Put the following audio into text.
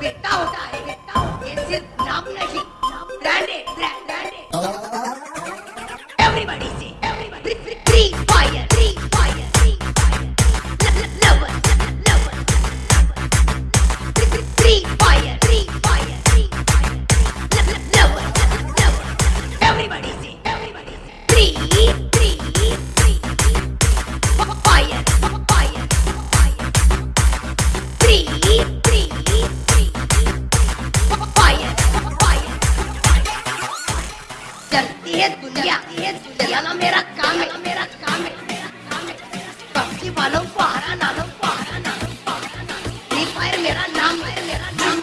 बेटा होता है बेटा ये सिर्फ नाम नहीं ब्रांडेड ब्रांडेड एवरीबॉडी से everybody Free Fire Free Fire Free Fire lover lover Free Fire Free Fire Free Fire lover lover everybody से एवरीबॉडी से free free free fire fire fire Three, क्या ये चलाना मेरा काम है, मेरा काम है, मेरा काम है। पबजी वालों को हराना लो, को हराना लो फ्री फायर मेरा नाम है, मेरा नाम